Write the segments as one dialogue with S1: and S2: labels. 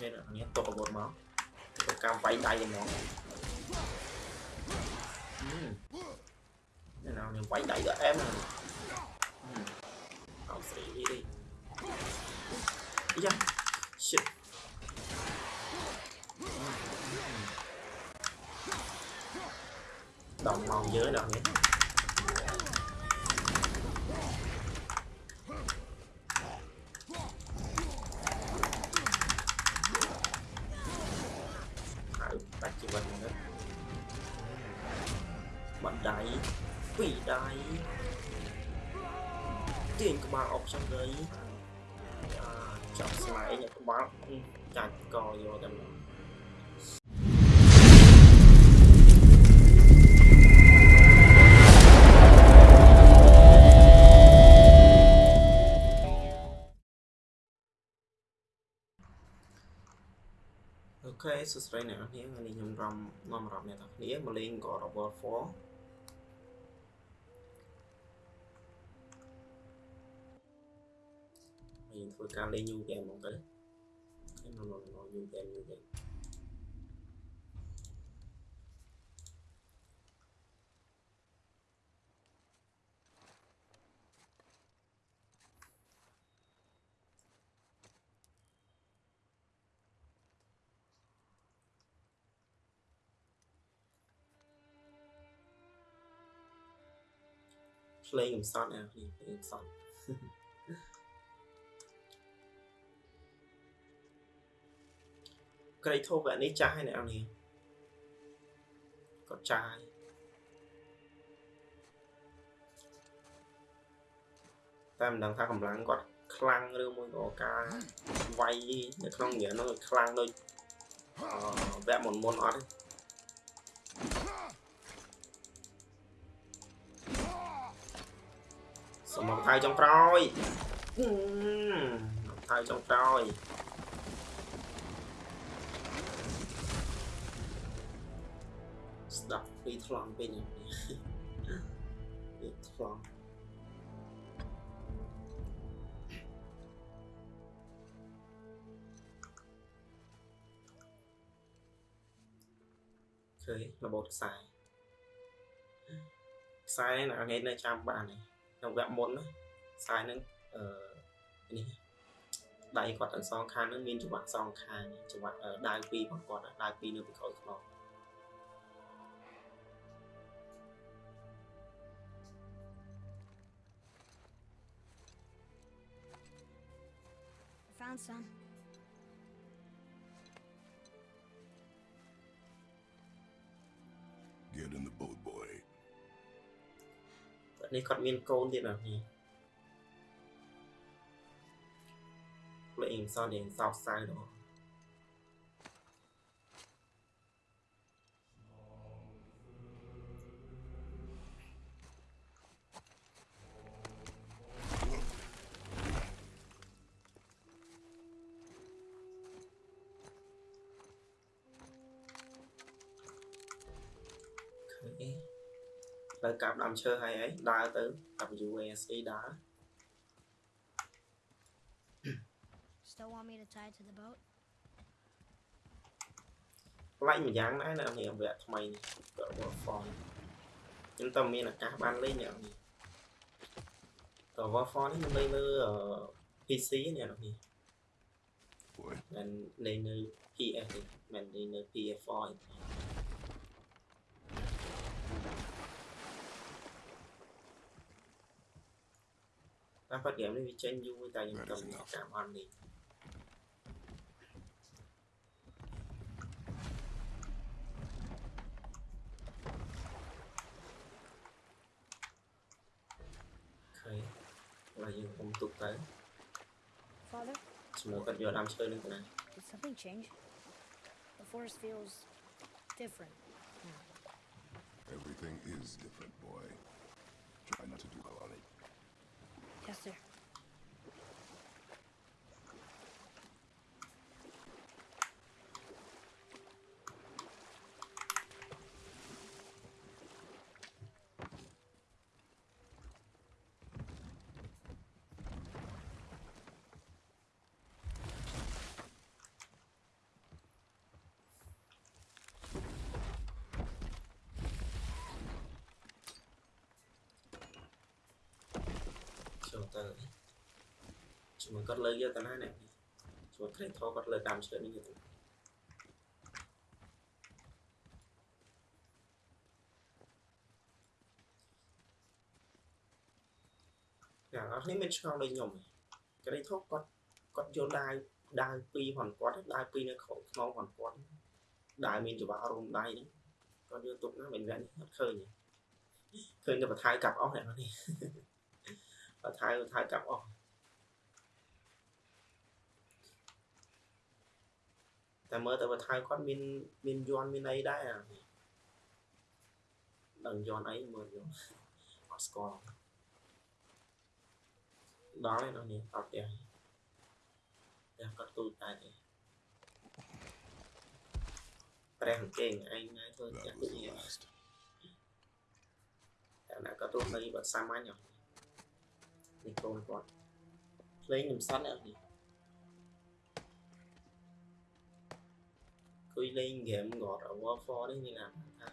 S1: គេអ្នកនេះទុកអាវុធមកទៅកម្មវាយដៃហ្មងអឺនេះណានេះវាយដៃដល់អែមហ្នឹងអោស្រីនេះនេះយ៉ា shit đồng màu dưới đâu nhé Hãy Quỷ đáy Tiền của bạn ọc trong đấy à, Chọc slide nha các bạn Chặt cò vô tầm đó អូខេសួស្តីអ្នកនរគ្នាថ្ងៃនេះខ្ញុំរំនាំអារម្មណ៍អ្នកទាំងគ្នាមកលេង God of War 4 thì cao lên nhu kèm một cái cái nó nó nó nhu kèm nhu kèm play himself now, à? play himself. កំសត់អ្នកនេះភ្លេងកំសត់ក្រៃធូបអានេះចាស់ហើយអ្នកនេះគាត់ចាស់តែមិនដឹងថាកម្លាំងគាត់ខ្លាំងឬមួយក៏ការវាយនៅក្នុងនិយាយនោះខ្លាំងដូចអឺវគ្គមុនមុនអត់ទេសមកថៃចុងក្រោយថៃចុងក្រោយ ពីថ្លង់ពេញពីថ្លង់ឃើញរបូតខ្សែខ្សែណាថ្ងៃនៅចាំបានទេក្នុងវគ្គមុនណាខ្សែហ្នឹងអឺនេះដៃគាត់ទាំងសងខាងហ្នឹងមានច្បាក់សងខាងច្បាក់ដាវពីររបស់គាត់ដាវពីរនៅពីក្រោយខ្នង
S2: Hasan.
S3: Get in the boat, boy.
S1: ตอนนี้เขามีนโกนดีแบบนี้ตัวเองซ่อนเองสอบซ้ายเนาะ ទៅកាប់ដើមឈើហើយអីដើរទៅ WASD ដើរ
S2: Still want me to tie it to the boat?
S1: ប្លែកម្យ៉ាងដែរនៅនេះវគ្គថ្មីនេះក៏ Warfall ខ្ញុំតែមានឱកាសបានលេងអ្នកនេះតើ Warfall នេះមិនលេងលើ PC អ្នកនេះ
S3: Boy.
S1: មិនលេងនៅ PS ទេមិនលេងនៅ PS4 ទេ តាមប៉ាត់ហ្គេមនេះវាចេញយូរតែខ្ញុំតែមានឱកាសបានលេង ឃើញឥឡូវយើងខ្ញុំទុកទៅ
S2: Father,
S1: ជាមួយគាត់យកដើមឈើនឹងទៅណា
S2: did something change? The forest feels different.
S3: Everything is different, boy. Try not to dwell on it.
S2: Yes, sir.
S1: ទៅជាមួយគាត់លើកយកទៅណានេះជាមួយក្រេថោគាត់លើកតាមឈើនេះយកទៅណាយ៉ាងអស់នេះមានឆ្ងល់ដូចខ្ញុំឯងក្រេថោគាត់គាត់យកដាវដាវពីរផងគាត់ដាវពីរនៅក្នុងខ្នងផងគាត់ដាវមានច្បាប់រុំដៃហ្នឹងគាត់យកទុកណាមិនវែងអត់ឃើញទេឃើញតែបថៅកាប់អស់អ្នកនេះប ថៅបថៅកាប់អស់តែមើលទៅបថៅគាត់មានមានយន់មានអីដែរអានេះដឹងយន់អីមើលយន់អត់ស្គាល់ដល់ហើយដល់នេះអត់ផ្ទះផ្ទះគាត់ទូតែទេព្រះអង្គឯងឯងណែធ្វើផ្ទះ
S3: That
S1: ដូច
S3: was the
S1: នេះ
S3: last.
S1: តែណាគាត់ទូនៅបាត់សាមញ្ញហ៎នេះ កូនគាត់ភ្លេងខ្ញុំសិនអត់នេះគួយលេងហ្គេម God of War 4នេះមានអាថា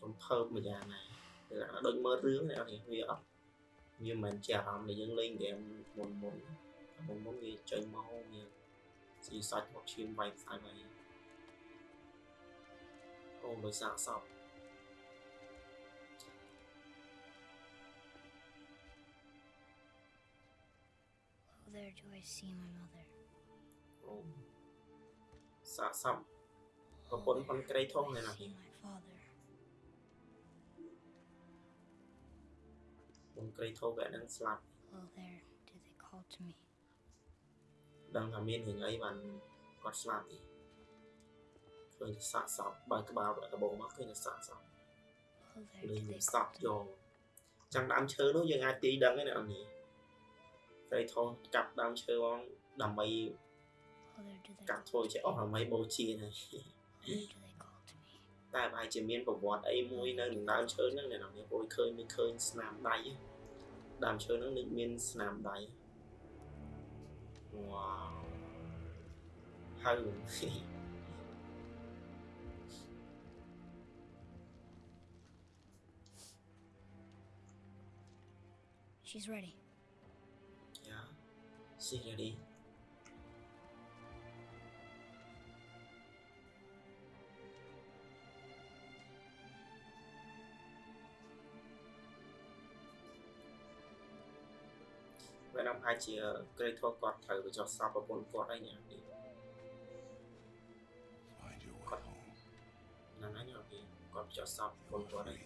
S1: សំភើបមួយយ៉ាងណាគឺអាដូចមើលរឿងនេះអត់នេះវាអត់វាមិនមែនជាអារម្មណ៍ដែលយើងលេងហ្គេមមុនមុនមុនមុនវាចេញមកវាស៊ីសាច់មកឈាមវាយផ្សាយវាយអូដោយសារសព
S2: there do I see my mother.
S1: អូសាកសពប្រពន្ធប៉ុនក្រីធំ
S2: I
S1: នេះណា
S2: see my father.
S1: ប៉ុនក្រីធំវែកហ្នឹងស្លាប់
S2: Well, there did they call to me.
S1: ដឹងថាមានរឿងអីបានគាត់ស្លាប់ទេឃើញតែសាកសពបើក្បាលដបងមកឃើញតែសាកសព
S2: Well, there
S1: លេង
S2: did
S1: វា
S2: they
S1: ស្តាប់
S2: call to
S1: យ
S2: me.
S1: ងចាំដើមឈើនោះយើងអាចទីដឹងឯណានេះ ក្រីធំកាប់ដើមឈើមកដើម្បី
S2: Well, there did they
S1: កាប់
S2: call
S1: ធ្វើ
S2: to
S1: ជា
S2: me.
S1: អស់ដើម្បីបូជាណា
S2: Where do they call to me?
S1: តែប្រហែលជាមានប្រវត្តិអីមួយនៅនឹងដើមឈើហ្នឹងអ្នកនរពួកឃើញមានឃើញស្នាមដៃដើមឈើហ្នឹងនឹងមានស្នាមដៃវ៉ាវហើយ
S2: She's ready.
S1: suy ra đi. Vậy năm hai chia cây thua quạt thử và cho sao
S3: và
S1: bốn quạt đây nhỉ? Còn nó nói nhỏ thì còn cho sao bốn quạt đây.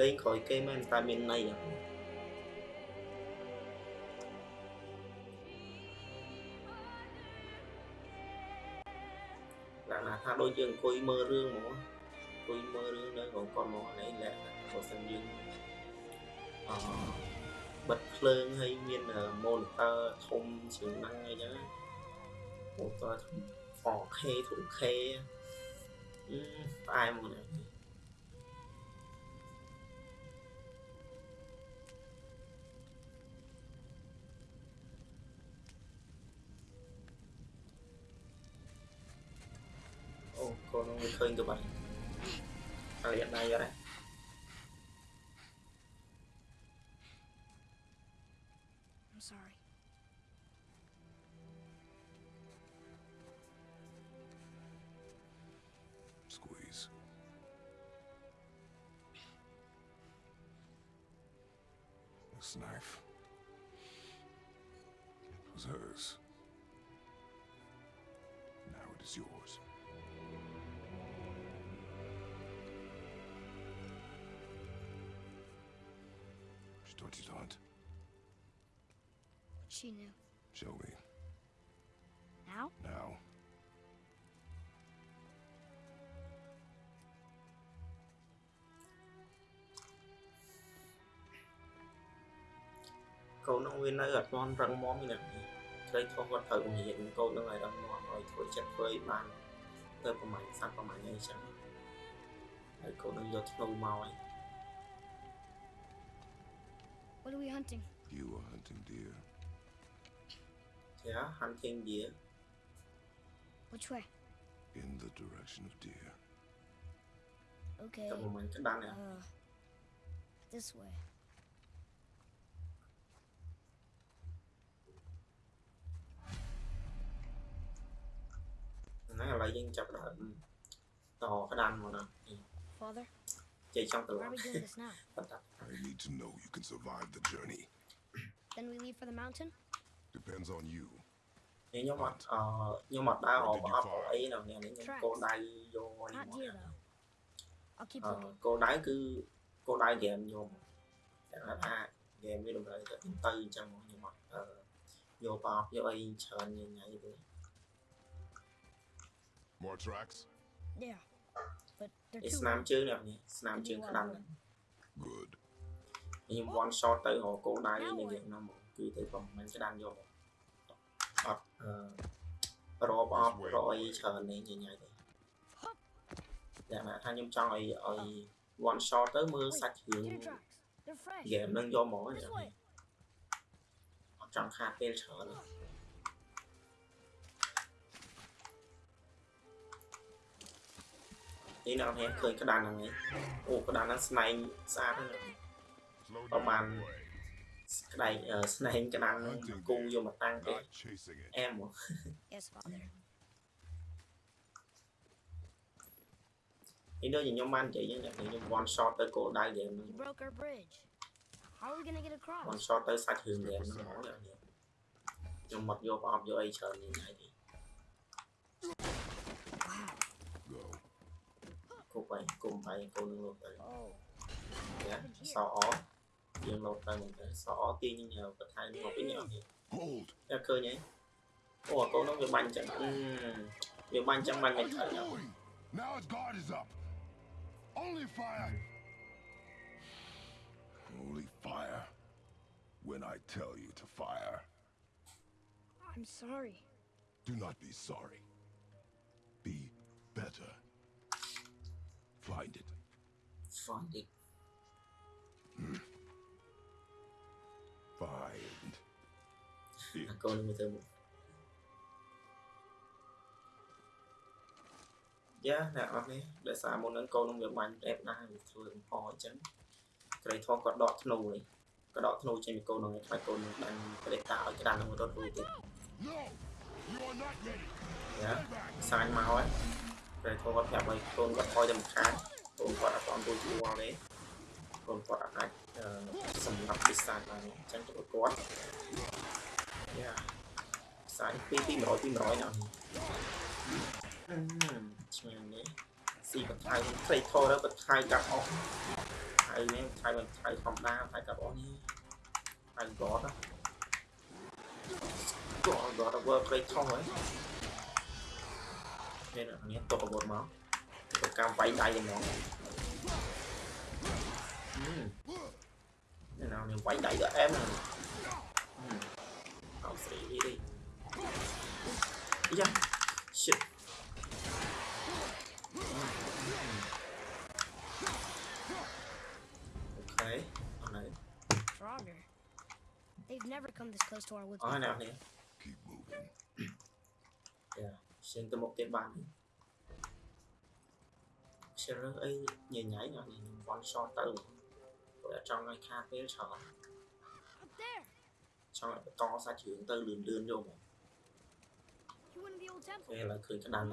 S1: លេងក្រោយគេមែនតែមានន័យអ្ហ៎ឡើងណាថាដូចយើងអង្គុយមើលរឿងហ្មងអង្គុយមើលរឿងនៅក្នុងគាត់ហ្មងនេះលក្ខណៈបើសិនយើងអឺបិទភ្លើងហើយមាន monitor ធំជាងហ្នឹងអីចឹងណា monitor ធំ 4K 2K អឺផ្អែមហ្មង ឃើញទៅបាត់ហើយអត់ដៃអត់ទេ
S2: I'm sorry.
S3: Squeeze. she
S2: knew. Now?
S3: Now.
S1: Câu nó nguyên mon răng như này. Hiện câu nó răng rồi thôi chắc với bạn. Của mày của mày ngay chẳng. Câu nó thích mau ấy.
S2: What are we hunting?
S3: You are hunting deer.
S1: Yeah, hunting deer.
S2: Which way?
S3: In the direction of deer.
S2: Okay. Uh, this way. Father? Why are we doing this now?
S3: I need to know you can survive the journey.
S2: then we leave for the mountain?
S3: Depends on you.
S1: ខ្ញុំអត់អឺខ្ញុំអត់ដើរអបអបអីនៅនេះខ្ញុំគោលដៅយកនេះ
S2: Not
S1: មក
S2: deer, though. I'll keep
S1: អឺ
S2: looking.
S1: គោលដៅគឺគោលដៅហ្គេមខ្ញុំតែថាហ្គេមវាតម្រូវទៅទៅអញ្ចឹងមកខ្ញុំអត់អឺយកបបយកអីច្រើនញ៉ៃទេ
S3: More tracks?
S2: Yeah. But they're
S1: ឯ
S2: too
S1: ស្នាម
S2: long.
S1: ជើងនេះនេះស្នាមជើងក្តាន់ហ្នឹង
S3: Good.
S1: ខ្ញុំ one shot ទៅរកគោលដៅនេះយើងហ្នឹងមកគឺទៅប្រហែលក្តាន់យក មកអត់អឺរកបបរកអីច្រើននេះញ៉ៃទេតែថាខ្ញុំចង់ឲ្យឲ្យ one shot ទៅមើល
S2: Wait,
S1: សាច់គ្រឿង
S2: deer tracks. They're fresh.
S1: ហ្គេមហ្នឹងយកមកអញ្ This ចឹង
S2: way.
S1: អត់ចង់ខាតពេលច្រើនទេនេះនៅនេះឃើញក្តានហ្នឹងឯងអូក្តានហ្នឹងស្នែងស្អាតហ្នឹង
S3: Slow
S1: Come
S3: down,
S1: on.
S3: boy.
S1: ក្តែងអឺស្នែងក្តានហ្នឹងគូយកមកតាំងទេ
S3: Not chasing it.
S1: អែមមក
S2: Yes, Father.
S1: នេះដូចខ្ញុំបាននិយាយហ្នឹងខ្ញុំ one shot ទៅគោលដៅហ្គេមហ្នឹង
S2: You broke our bridge. How are we gonna get across?
S1: one shot ទៅសាច់គ្រឿងហ្គេមហ្នឹងហ្មងអ្នកនេះខ្ញុំមកយកប្រអប់យកអីច្រើននេះហើយទេ
S2: Wow.
S3: Go.
S1: គប់ហើយគុំហើយកូននឹងលោកទៅ
S2: Oh.
S1: យ៉ាសអ យើងលោកទៅមកទៅសអទាញញ៉ៅបន្ថែមមកវិញអត់ទេ
S3: Hold.
S1: តែឃើញហីអូកូននោះវាបាញ់ចឹងអឺវាបាញ់ចឹងបាញ់មិន
S3: What
S1: ត្រូវ
S3: are you doing? Now his guard is up. Only fire. Only fire. When I tell you to fire,
S2: I'm sorry.
S3: do not be sorry. Be better. Find it.
S1: find it
S3: Find it.
S1: កូននឹងទៅមកយ៉ាអ្នកអត់នេះដោយសារមុនហ្នឹងកូននឹងវាបាញ់អេបណាស់វាធ្វើកំហអញ្ចឹងក្រៃធំគាត់ដកធ្នូនេះក៏ដកធ្នូចេញពីកូននឹងខ្លាចកូននឹងបាញ់ប្រេតតាឲ្យក្តាននឹងរត់រួចទៀត
S3: No! You are not ready.
S1: យ៉ា
S3: Stay back.
S1: សាញមកហើយក្រៃធំគាត់ប្រាប់ឲ្យកូនគាត់ថយទៅម្ខាងកូនគាត់អត់ទាន់រួចរួចទេកូនគាត់អាចអឺ សម្រាប់ពិសាបានអញ្ចឹងទៅគាត់យ៉ាសាញពី200 200ណាអឺឆ្ងាញ់នេះស៊ីបន្ថែមផ្លេធរទៅបន្ថែមកាប់អស់ហើយនេះបន្ថែមបន្ថែមធម្មតាបន្ថែមកាប់អស់នេះហើយកត់ណាគាត់គាត់ធ្វើផ្លេធរហើយនេះនេះទុកអាវុធមកទៅកម្មវាយដៃហ្មងអឺ Này nào mình quay đẩy được em này ừ. Tao sẽ đi đi. Ý da Shit. Ok Ở này.
S2: Roger. They've never come this close to our woods
S1: Ở nào nè.
S3: Keep moving
S1: Yeah Xin tôi một cái bàn đi. Sẽ
S2: ấy nhảy nhảy nhỏ nhìn con
S1: so tới trong cái kha tế sợ xong lại
S2: to
S1: xa chuyện tư lườn
S2: lườn vô mà nghe là cười cái đàn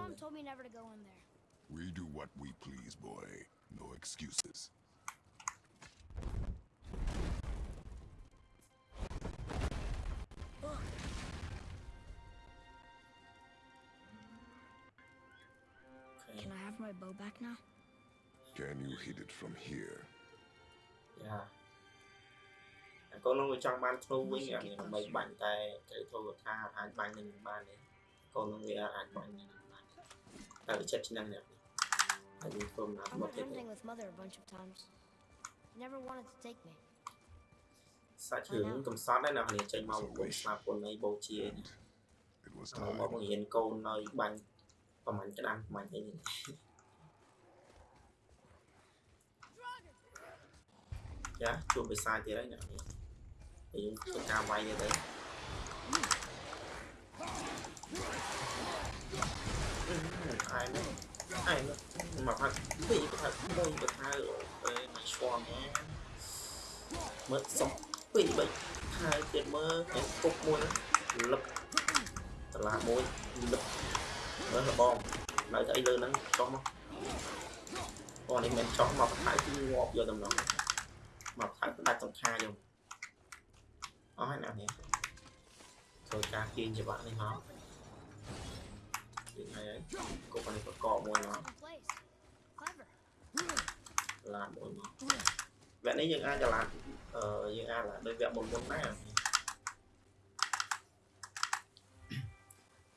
S3: We do what we please, boy. No excuses.
S2: Can I have my bow back now?
S3: Can you hit it from here?
S1: យ៉ាអាកូននោះវាចង់បានធ្នូវិញអានេះដើម្បីបាញ់តែគេធូរថាអាចបាញ់នឹងបានទេកូននោះវាអាចបាញ់នឹងបានតែវាចិត្តឆ្នាំនេះហើយវាធ្វើណា
S2: I
S1: មក
S2: went
S1: ទៀត
S2: hunting with mother a bunch of times. Never wanted to take me.
S1: សាច់ជ្រឿងកំសត់ដែរណាគ្នាចេញមកបង្គំស្លាប់ពុននៃបូជា
S3: And it was
S1: មកមក
S3: time.
S1: បង្រៀនកូននៅបាញ់ប្រហែលក្តាមប្រហែលអី ចាជួបវិសាទៀតហើយអ្នកនេះហើយយើងធ្វើការវាយទៀតទៅអឺអាយមកអាយមកមកផាត់ពីរផាត់មួយបថាអេមកឈួនណាមើលសុំពីរបីហើយទៀតមើលឯគុកមួយលឹបតឡាមួយលឹបមើលលបងនៅតែអីលើហ្នឹងចុះមកអូនេះមិនចុះមកបន្ថែមគឺងាប់យកដំណង មកថែមដាច់សង្ខាយកអស់ហើយណានេះធ្វើការទាញច្បាក់នេះមកទាញហើយគុកនេះប្រកបមួយមក
S2: In place. Clever.
S1: ឡានមួយមកវគ្គនេះយើងអាចចល័តអឺយើងអាចឡានដោយវគ្គមុនមុនដែរវ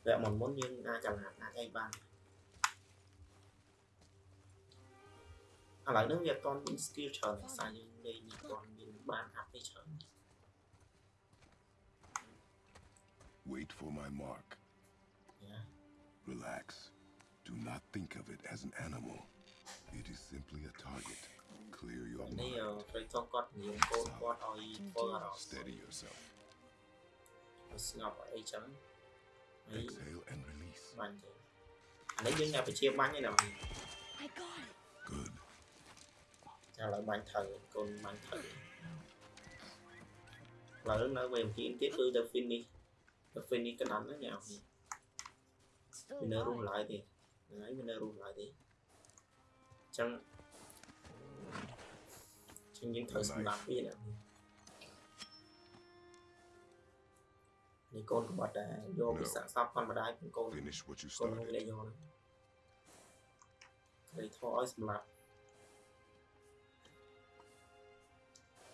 S1: គ្គមុនមុនយើងអាចចល័តអាចអីបាន ឥឡូវនេះវាអត់ទាន់មាន skill ច្រើនភាសាយើងលេងនេះអត់ទាន់មានបាន up ទេច្រើន
S3: Wait for my mark.
S1: ណា
S3: Relax. Do not think of it as an animal. It is simply a target. Clear your
S1: នេះ
S3: mind.
S1: ត្រូវចង់គាត់និយាយកូនគាត់ឲ្យធ្វើអារម្មណ៍
S3: Steady yourself.
S1: ស្ងប់អីចឹងហើយ
S3: Exhale and release.
S1: បាញ់ទៅអានេះយើងញ៉ាំបជាបាញ់ឯណា
S2: I got it.
S3: Good.
S1: ឥឡូវបាញ់ត្រូវកូនបាញ់ត្រូវឥឡូវនៅវេមទីទៀតគឺទៅ finish ទៅ finish កណ្ដាលហ្នឹងញ៉ាំនេះ
S2: Still
S1: វានៅរស់
S2: alive.
S1: ឡើយទេហ្នឹងហើយវានៅរស់ឡើយទេអញ្ចឹងចឹងយើងត្រូវសម្រាប់វាណានេះកូនក្បត់ដែរយកវិសាសពគាត់ម្ដាយពីកូន
S3: Finish what you
S1: កូននោះវា
S3: started.
S1: យកហ្នឹងគេធေါ်ឲ្យសម្រាប់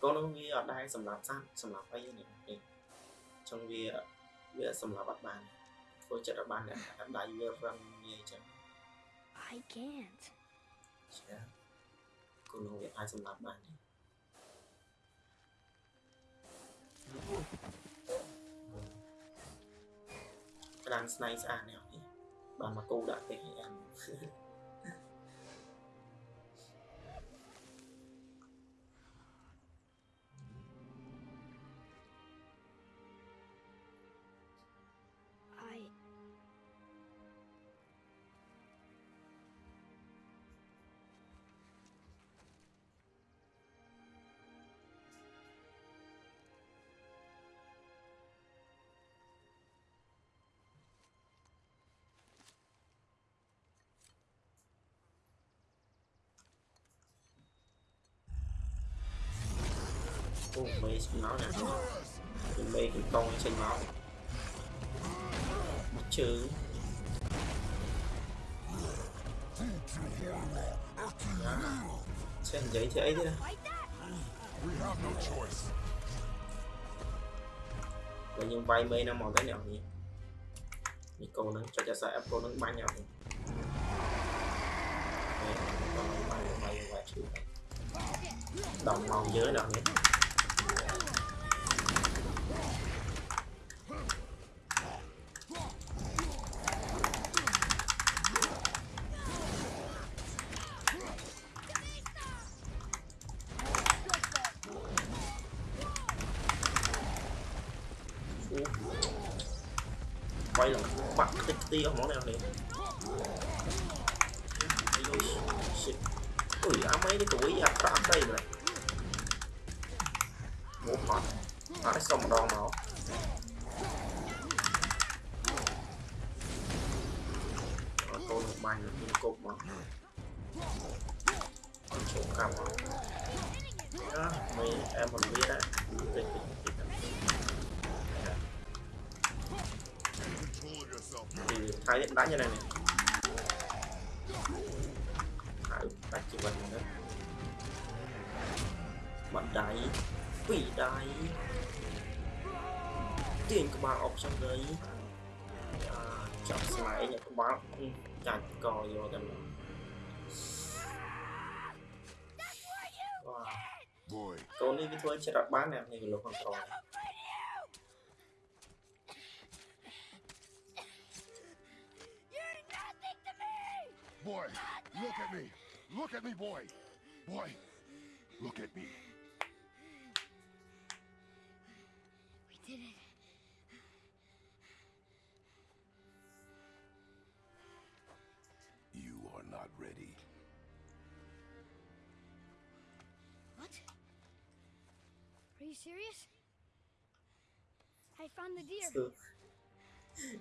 S1: កូននោះវាអត់ដែរសម្រាប់សត្វសម្រាប់អីនេះអញ្ចឹងវាវាសម្រាប់អត់បានធ្វើចិត្តអត់បានអ្នកដៃវារឹងវាអញ្ចឹង
S2: I can't.
S1: ចាគូនោះវាអាចសម្រាប់បានទេក្តាមស្នៃស្អាតនេះអត់នេះបានមកគូដាក់ទេឲ្យអាន ô mây sinh máu nè trên mây thì con sinh máu một chữ. À, xem giấy
S3: chạy chứ.
S1: Vậy nhưng vay mây nó màu thế nào nhỉ? Nico nó cho cho sai Apple nó bay nhau đồng màu dưới nào nhỉ? ti không món nào liền. Ui, á, mấy à, à, cái tuổi ra tám đây này. Muốn hot à nó xong đòn máu ờ, tôi một bài được một cục mà. Con số cầm đó mày em còn biết đấy thì khai điện đá như này này. Khai đánh chỉ bật nữa bật đáy quỷ đáy. Tiền của bạn ốc trong đấy. À, chọn lại nhà của bạn chặt cò vô gần wow. con đi với thôi sẽ đặt bán nè này
S2: lục hoàn toàn.
S3: Boy, look at me. Look at me, boy. Boy, look at me.
S2: We did it.
S3: You are not ready.
S2: What? Are you serious? I found the deer.
S1: So,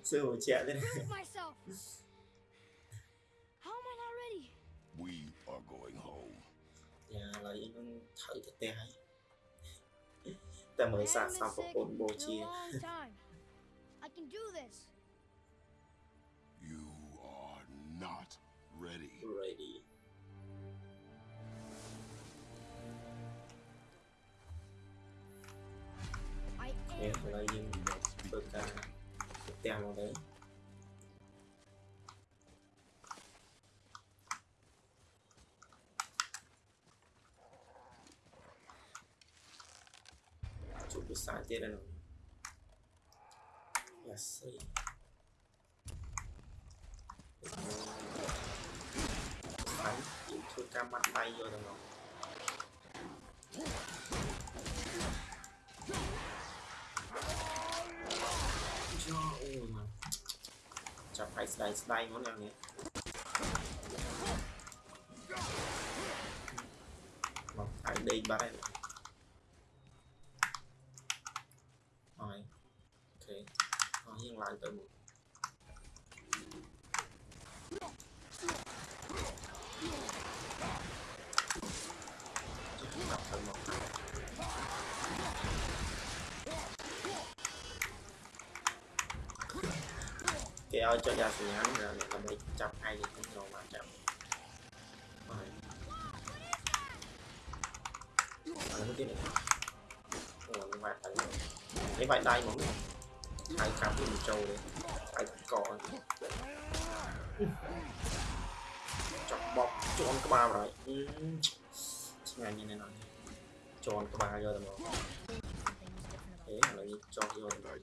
S1: so what's
S2: happening? myself.
S1: ឡូវយើងនឹងត្រូវទៅផ្ទះហើយតែមើល
S2: I
S1: សាក
S2: haven't
S1: សម
S2: been
S1: ប្រ
S2: sick
S1: ពន្ធបូ
S2: in
S1: ជា
S2: a long time. I can do this.
S3: You are not ready.
S1: ready
S2: I
S1: ពេល
S2: am.
S1: ឥឡូវយើង
S3: Do not speak
S1: ធ្វើការទៅផ្ទះមកទៅ సాధ్యలను let's see phải chịu thua cam mặt tay vô rồi cho ôi mà chả phải slide slide món nào nhé, mà phải đi ba đây cho ra thì hắn là mẹ làm đi chọc hay thì cũng đồ mà chọc cái này. Rồi ngoài tận vải đai mà ai cắm mình trâu đấy. Ai cỏ chọc bọc chọn cái
S2: bao rồi. Ừ.
S1: Ngày như này. Nói chọn cái bao giờ
S3: rồi mà. Thế là cho vô. Rồi